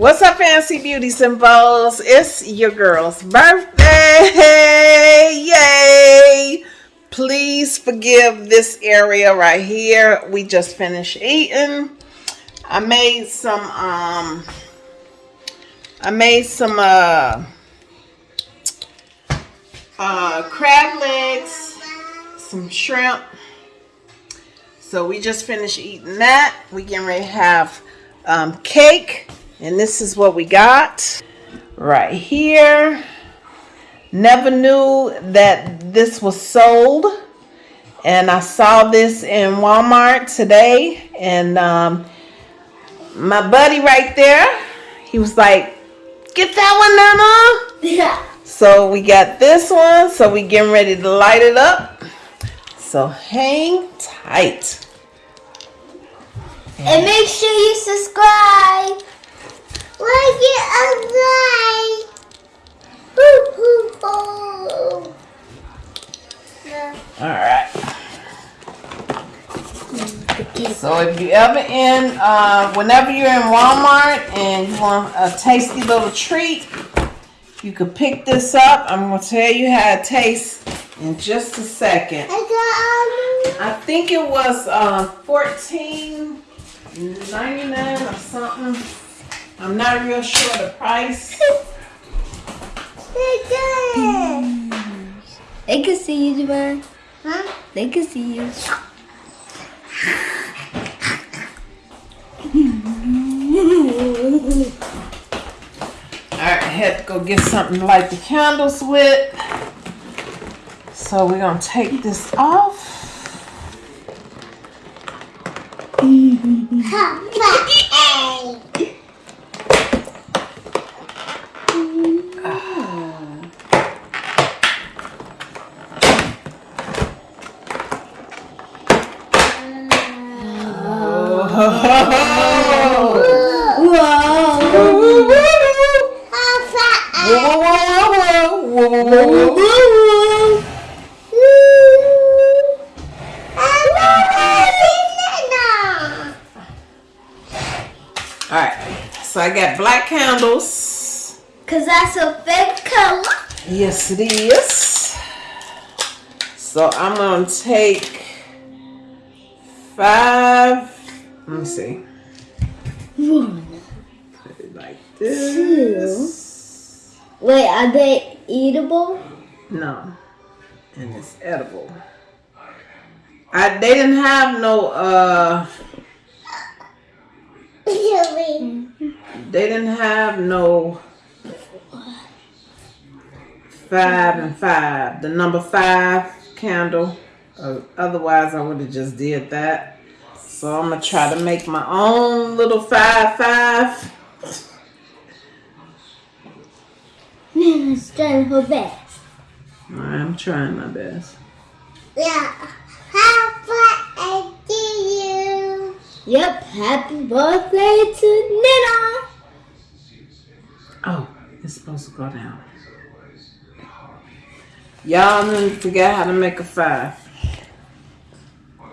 What's up, fancy beauties and bows? It's your girl's birthday. Yay! Please forgive this area right here. We just finished eating. I made some um I made some uh uh crab legs, some shrimp. So we just finished eating that. We getting ready to have um, cake and this is what we got right here. Never knew that this was sold. And I saw this in Walmart today. And um, my buddy right there, he was like, get that one, Nana. Yeah. So we got this one. So we getting ready to light it up. So hang tight. And make sure you subscribe. Like it a All right. So if you ever in, uh, whenever you're in Walmart and you want a tasty little treat, you could pick this up. I'm gonna tell you how it tastes in just a second. I think it was uh, 14 99 or something. I'm not real sure the price. They can see you, Javon. Huh? They can see you. Alright, I had to go get something to light the candles with. So we're going to take this off. So I got black candles. Cause that's a fake color. Yes, it is. So I'm gonna take five. Let me see. One. Put it like this. Two. Wait, are they eatable? No, and it's edible. I they didn't have no uh. They didn't have no five and five. The number five candle. Uh, otherwise, I would have just did that. So I'm gonna try to make my own little five five. Nana's trying her best. I'm trying my best. Yeah. Happy birthday to you. Yep. Happy birthday to Nana. Oh, it's supposed to go down. Y'all didn't forget how to make a five.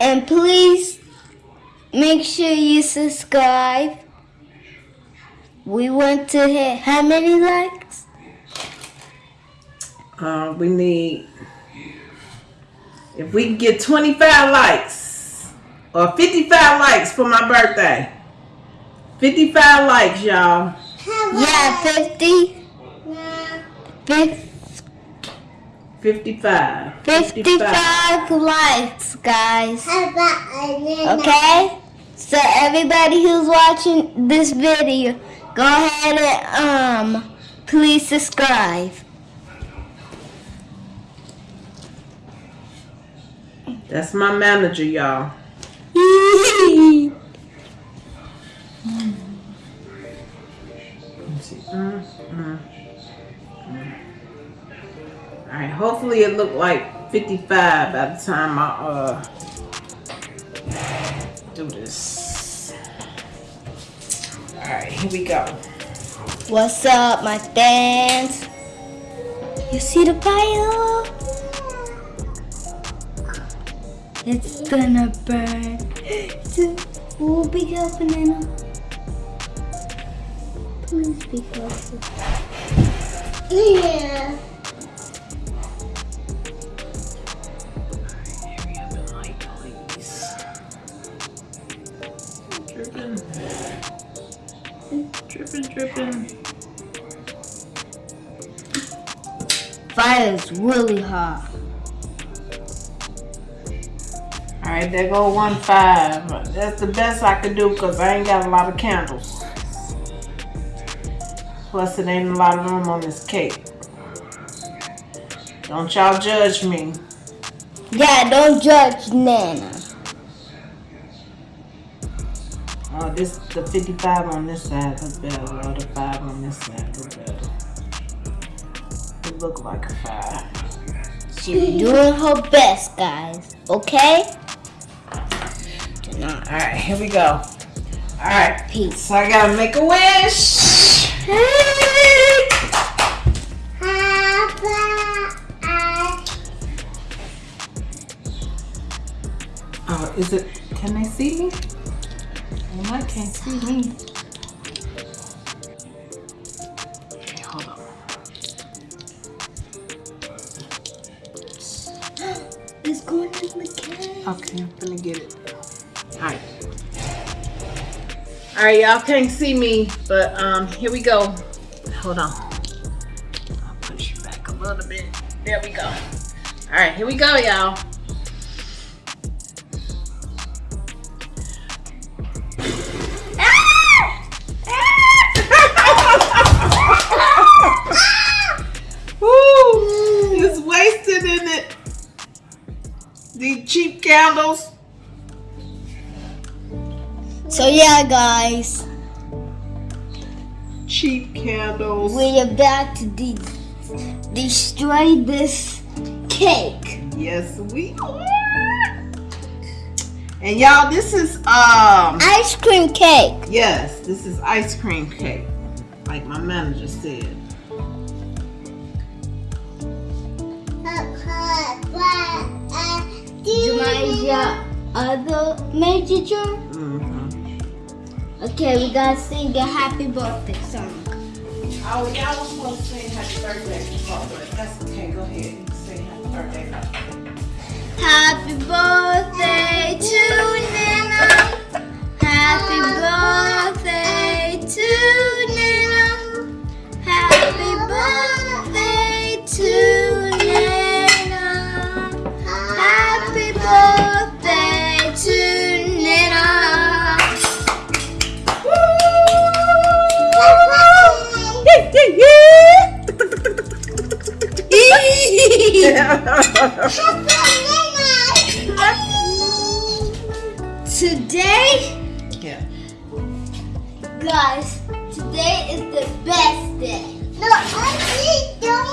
And please make sure you subscribe. We want to hit how many likes? Uh, we need, if we can get 25 likes or 55 likes for my birthday. 55 likes, y'all. Yeah, 50. Yeah. 50. 55. 55 likes, guys. Okay? So everybody who's watching this video, go ahead and um please subscribe. That's my manager, y'all. Mm, mm, mm. All right, hopefully it looked like 55 by the time I uh do this. All right, here we go. What's up, my fans? You see the fire? It's gonna burn. We'll be careful, Nana. please be closer? Yeah. Hurry up and light, please. Dripping. Dripping, dripping. Fire is really hot. All right, there go one five. That's the best I could do because I ain't got a lot of candles. Plus, it ain't a lot of room on this cake. Don't y'all judge me. Yeah, don't judge Nana. Oh, this the 55 on this side look better. Or the five on this side look better. It look like a five. She's doing her best, guys. Okay? Not All right, here we go. All right, peace. so I gotta make a wish. Oh, is it? Can they see me? Well, I can't see me. Okay, hold on. It's going to the cake. Okay, I'm gonna get it. All right. All right, y'all can't see me, but um, here we go. Hold on. I'll push you back a little bit. There we go. All right, here we go, y'all. It's wasted in it. Cheap candles. So yeah, guys, Cheap candles. we're about to de- destroy this cake. Yes, we are. And y'all, this is um Ice cream cake. yes, this is ice cream cake, like my manager said. Jumaya, other major jar? Mm-hmm. Okay, we gotta sing a happy birthday song. Oh, y'all was supposed to sing happy birthday before, but that's okay. Go ahead and sing happy birthday. Happy birthday to Nana. Happy birthday guys, today is the best day. No, I don't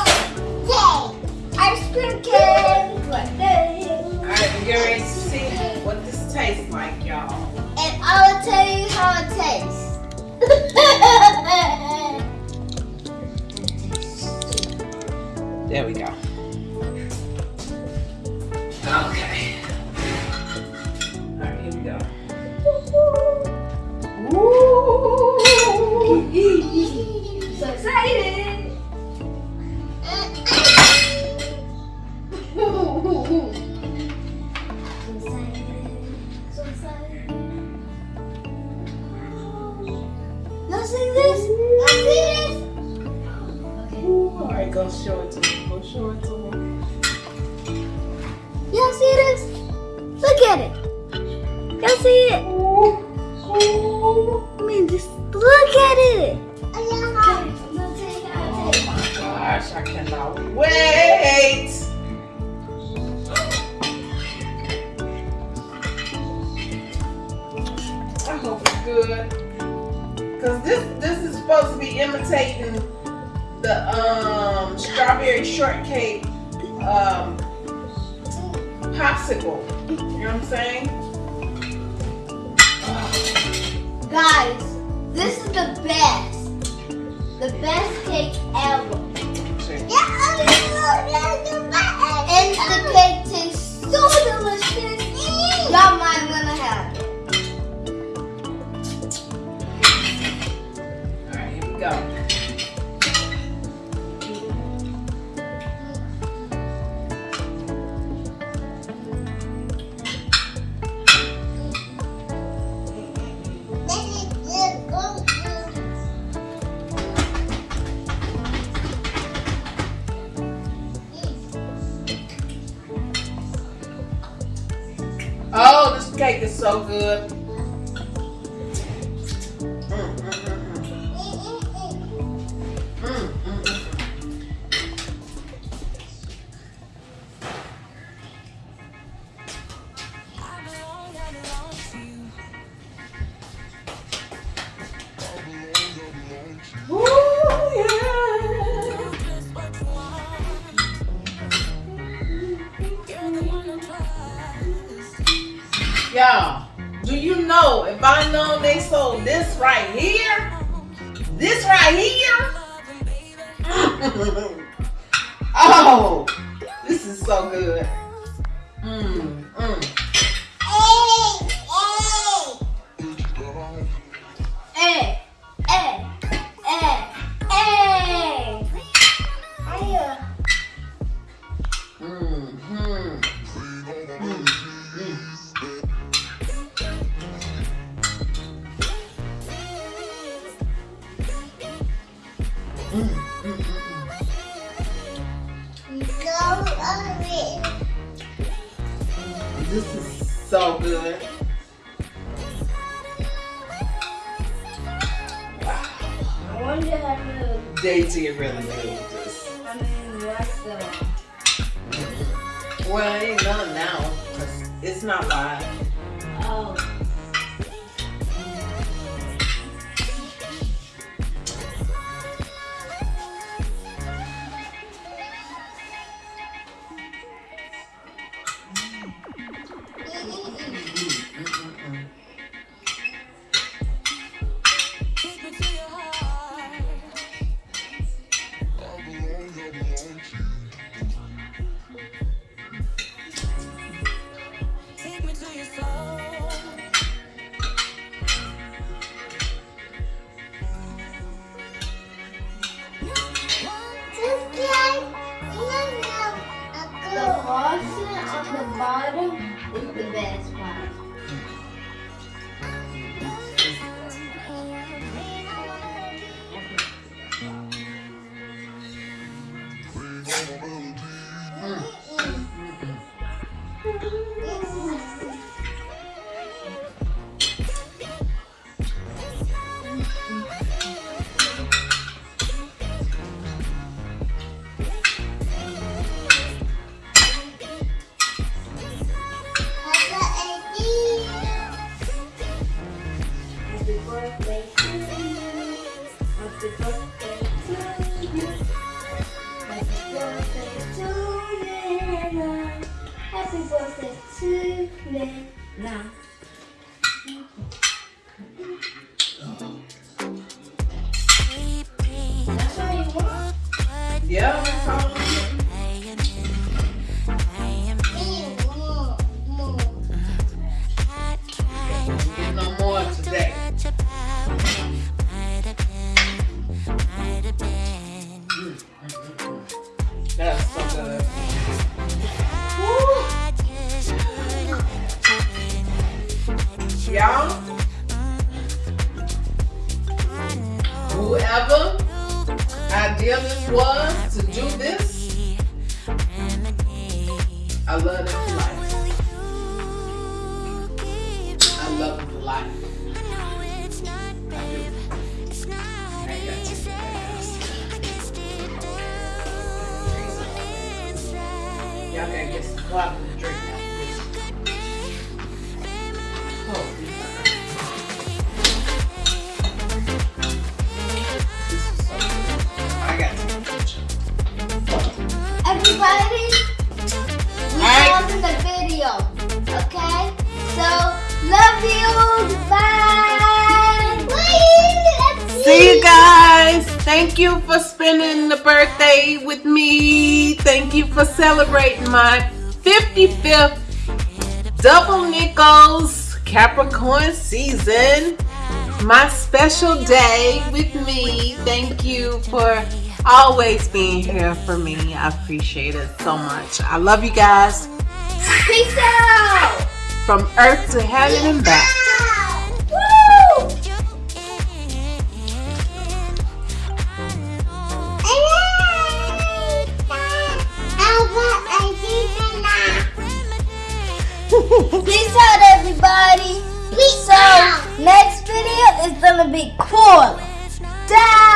okay. Ice cream cake, birthday. All right, we get ready to see what this tastes like, y'all. And I will tell you how it tastes. There we go. Cannot wait. I hope it's good. Cause this this is supposed to be imitating the um strawberry shortcake um popsicle. You know what I'm saying? Guys, this is the best. The best cake ever. So good. Know if I know they sold this right here, this right here? oh, this is so good. Mm, I wonder how to. They did really this. I mean, what's the? Well, it ain't none now, it's not live. Oh. Is Thank you for spending the birthday with me. Thank you for celebrating my 55th double nickels Capricorn season. My special day with me. Thank you for always being here for me. I appreciate it so much. I love you guys Peace out. from earth to heaven and back. Peace out, everybody. Peace so, out. next video is going to be cool. Dab.